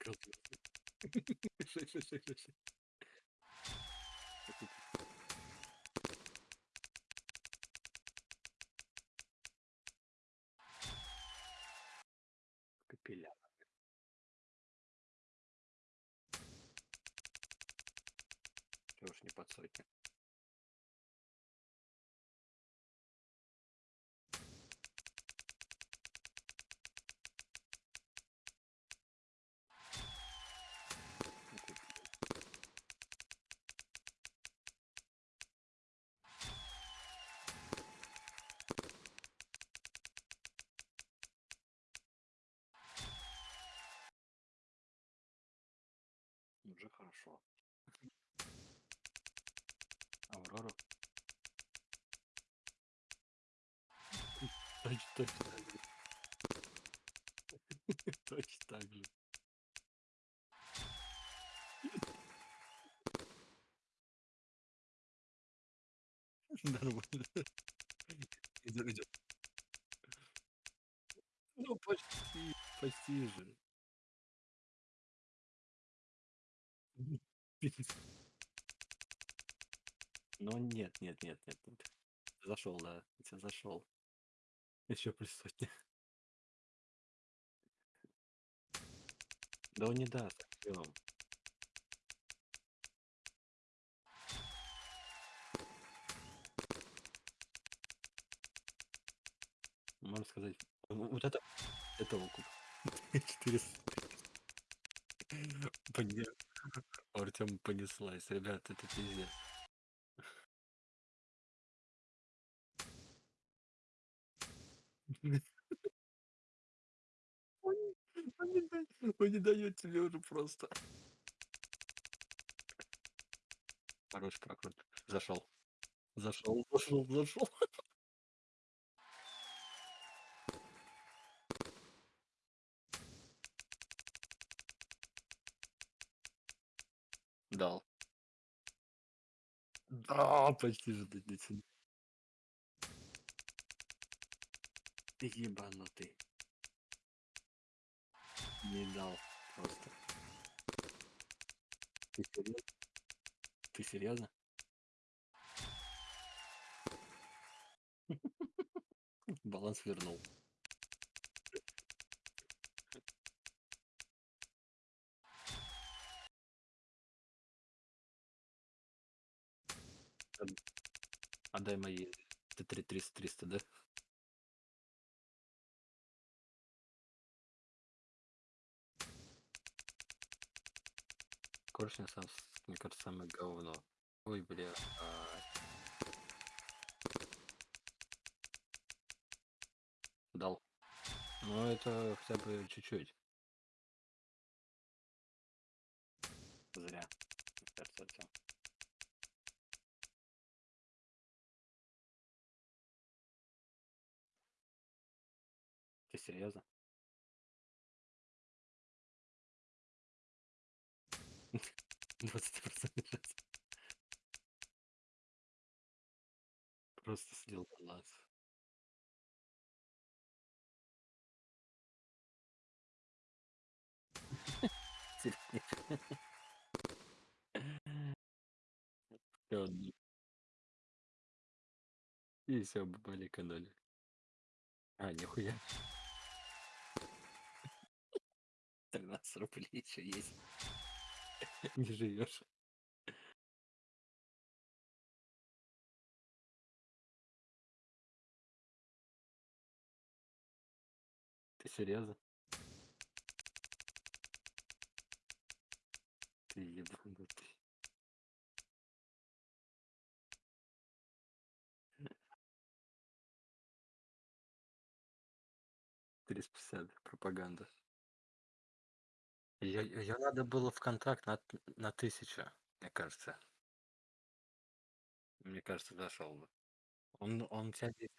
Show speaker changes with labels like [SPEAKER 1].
[SPEAKER 1] Реши. Капеллян. Чё уж не под сотню. Ну ты, блин. Уже хорошо. Аврору? Точ точно так же. Точно так же. Нормально. Идём. Ну почти, почти же. Ну нет нет нет нет нет. Зашёл, да, я те зашёл. Ещё плюс сотня. Да он не даст. Можно сказать, вот это это окуп. 400. Поня у Артёма понеслась. Ребят, это пиздец. Он он не да он не даёт тебе уже просто. Хороший прокрут. Зашёл. Зашёл, зашёл, зашёл. Дал. Да, почти же дотянул. Ты ебанутый. Не дал просто. Ты серьёзно? Ты серьёзно? Баланс вернул. Отдай мои Т3 триста триста, да? Короче, на сам мне кажется, самое говно. Ой, блядь. Дал. Ну это хотя бы чуть-чуть. Зря. Кажется. Серьёзно? 20 % шанс. Просто слил баланс. И всё, бабуль экономит. А, нихуя. 13 рублей ещё есть. Не живёшь. Ты серьёзно? Ты ебанутый. 350 пропаганда. Её её надо было в контракт на на 1000, мне кажется. Мне кажется, зашёл бы. Он он здесь